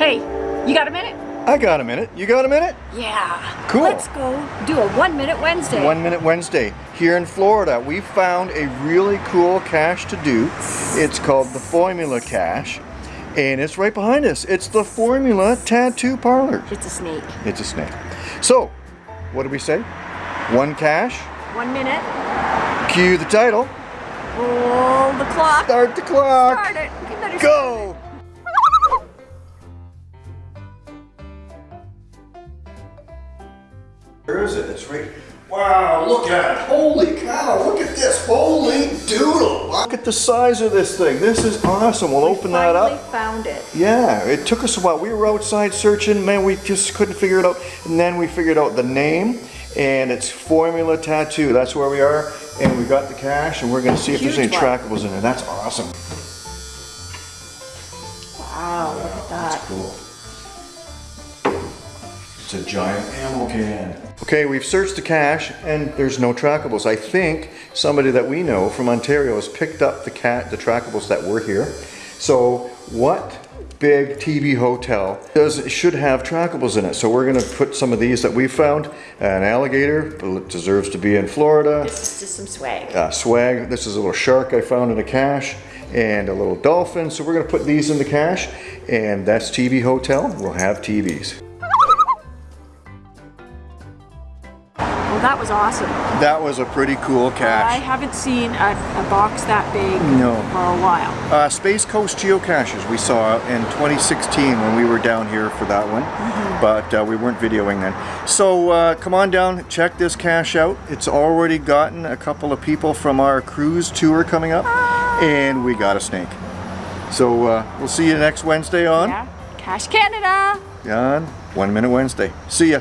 Hey, you got a minute? I got a minute. You got a minute? Yeah. Cool. Let's go do a one minute Wednesday. One Minute Wednesday. Here in Florida, we found a really cool cache to do. It's called the Formula Cache. And it's right behind us. It's the Formula Tattoo Parlor. It's a snake. It's a snake. So, what did we say? One cache, One minute. cue the title, Roll the clock. start the clock, Start it. Go! Where is it? It's right. Wow, look at it. Holy cow, look at this. Holy doodle. Look at the size of this thing. This is awesome. We'll open that Finally up. found it. Yeah, it took us a while. We were outside searching, man, we just couldn't figure it out. And then we figured out the name, and it's Formula Tattoo. That's where we are, and we got the cache, and we're gonna see if there's any trackables in there. That's awesome. Wow, look at that. Cool. It's a giant ammo can. Okay, we've searched the cache and there's no trackables. I think somebody that we know from Ontario has picked up the cat, the trackables that were here. So what big TB hotel does should have trackables in it? So we're gonna put some of these that we found. An alligator it deserves to be in Florida. This is just some swag. Uh, swag. This is a little shark I found in a cache and a little dolphin. So we're gonna put these in the cache and that's TB Hotel. We'll have TBs. Well, that was awesome. That was a pretty cool cache. I haven't seen a, a box that big No. for a while. Uh, Space Coast Geocaches we saw in 2016 when we were down here for that one, but uh, we weren't videoing then. So uh, come on down, check this cache out. It's already gotten a couple of people from our cruise tour coming up, and we got a snake. So uh, we'll see you next Wednesday on, Yeah. Cash Canada. on One Minute Wednesday. See ya.